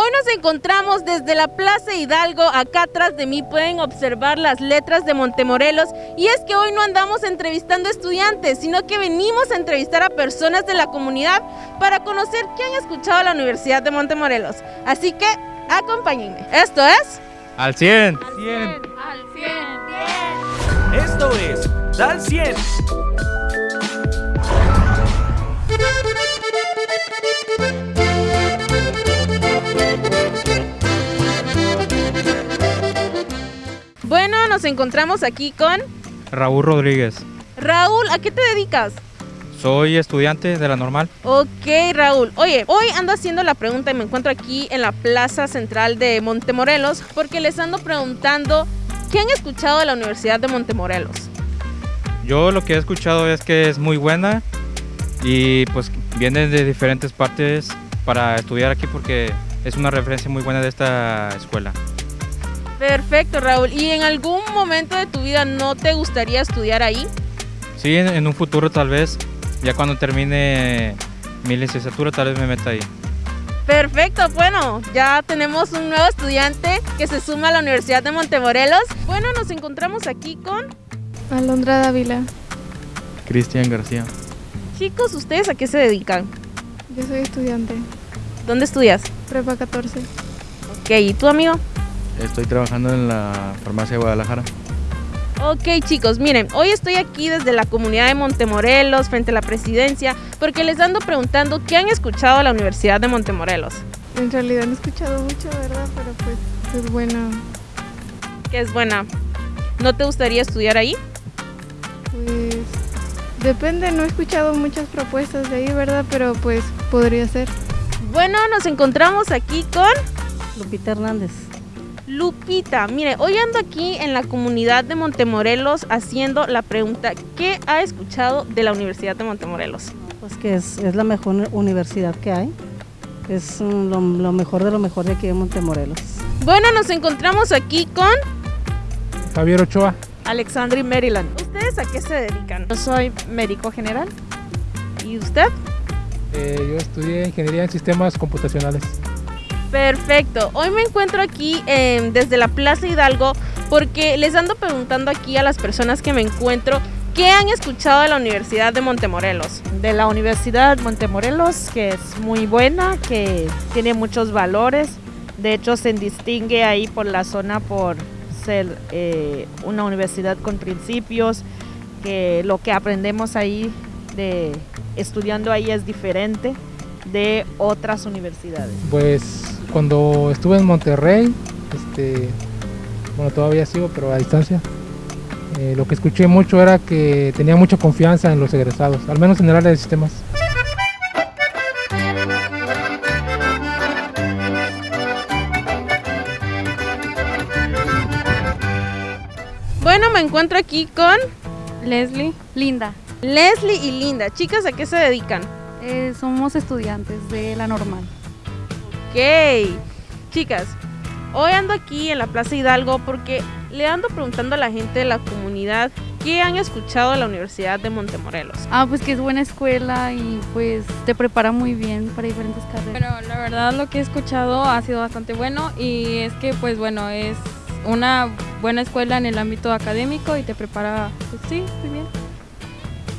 Hoy nos encontramos desde la Plaza Hidalgo, acá atrás de mí pueden observar las letras de Montemorelos y es que hoy no andamos entrevistando estudiantes, sino que venimos a entrevistar a personas de la comunidad para conocer qué han escuchado a la Universidad de Montemorelos. Así que acompáñenme. Esto es... Al 100. Al 100. Al 100. Esto es Dal 100. Nos encontramos aquí con Raúl Rodríguez. Raúl. ¿A qué te dedicas? Soy estudiante de la normal. Ok, Raúl. Oye, hoy ando haciendo la pregunta y me encuentro aquí en la plaza central de Montemorelos porque les ando preguntando qué han escuchado de la Universidad de Montemorelos. Yo lo que he escuchado es que es muy buena y pues vienen de diferentes partes para estudiar aquí porque es una referencia muy buena de esta escuela. Perfecto, Raúl. ¿Y en algún momento de tu vida no te gustaría estudiar ahí? Sí, en, en un futuro tal vez, ya cuando termine mi licenciatura tal vez me meta ahí. Perfecto, bueno, ya tenemos un nuevo estudiante que se suma a la Universidad de Montemorelos. Bueno, nos encontramos aquí con... Alondra Dávila. Cristian García. Chicos, ¿ustedes a qué se dedican? Yo soy estudiante. ¿Dónde estudias? Prepa 14. Ok, ¿y tú, amigo? Estoy trabajando en la farmacia de Guadalajara. Ok chicos, miren, hoy estoy aquí desde la comunidad de Montemorelos, frente a la presidencia, porque les ando preguntando qué han escuchado a la Universidad de Montemorelos. En realidad no he escuchado mucho, ¿verdad? Pero pues es buena. Que es buena. ¿No te gustaría estudiar ahí? Pues depende, no he escuchado muchas propuestas de ahí, ¿verdad? Pero pues podría ser. Bueno, nos encontramos aquí con Lupita Hernández. Lupita. Mire, hoy ando aquí en la comunidad de Montemorelos haciendo la pregunta, ¿qué ha escuchado de la Universidad de Montemorelos? Pues que es, es la mejor universidad que hay. Es lo, lo mejor de lo mejor de aquí de Montemorelos. Bueno, nos encontramos aquí con Javier Ochoa. Alexandri Maryland. ¿Ustedes a qué se dedican? Yo soy médico general. ¿Y usted? Eh, yo estudié ingeniería en sistemas computacionales. Perfecto. Hoy me encuentro aquí eh, desde la Plaza Hidalgo porque les ando preguntando aquí a las personas que me encuentro qué han escuchado de la Universidad de Montemorelos. De la Universidad Montemorelos, que es muy buena, que tiene muchos valores. De hecho, se distingue ahí por la zona por ser eh, una universidad con principios, que lo que aprendemos ahí de estudiando ahí es diferente de otras universidades. Pues cuando estuve en Monterrey, este, bueno, todavía sigo, pero a distancia, eh, lo que escuché mucho era que tenía mucha confianza en los egresados, al menos en el área de sistemas. Bueno, me encuentro aquí con Leslie, Linda. Leslie y Linda. Chicas, ¿a qué se dedican? Eh, somos estudiantes de la normal. Ok. Chicas, hoy ando aquí en la Plaza Hidalgo porque le ando preguntando a la gente de la comunidad qué han escuchado de la Universidad de Montemorelos. Ah, pues que es buena escuela y pues te prepara muy bien para diferentes carreras. Bueno, la verdad lo que he escuchado ha sido bastante bueno y es que pues bueno, es una buena escuela en el ámbito académico y te prepara, pues sí, muy bien.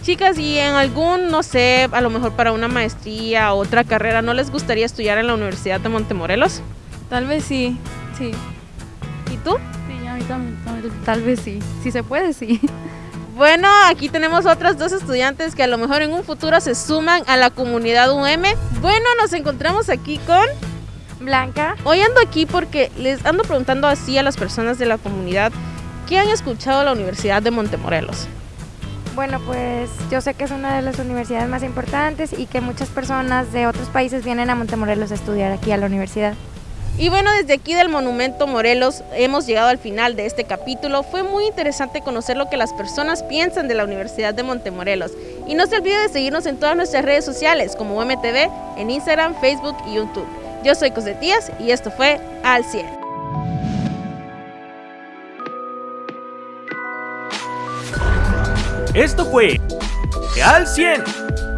Chicas, y en algún, no sé, a lo mejor para una maestría o otra carrera, ¿no les gustaría estudiar en la Universidad de Montemorelos? Tal vez sí, sí. ¿Y tú? Sí, a mí también, tal- tal vez sí. Si se puede, sí. Bueno, aquí tenemos otras dos estudiantes que a lo mejor en un futuro se suman a la comunidad UM. Bueno, nos encontramos aquí con... Blanca. Hoy ando aquí porque les ando preguntando así a las personas de la comunidad qué han escuchado de la Universidad de Montemorelos. Bueno, pues yo sé que es una de las universidades más importantes y que muchas personas de otros países vienen a Montemorelos a estudiar aquí a la universidad. Y bueno, desde aquí del Monumento Morelos hemos llegado al final de este capítulo. Fue muy interesante conocer lo que las personas piensan de la Universidad de Montemorelos. Y no se olvide de seguirnos en todas nuestras redes sociales como UMTV, en Instagram, Facebook y YouTube. Yo soy Cosetías y esto fue Al 100. Esto fue Al 100.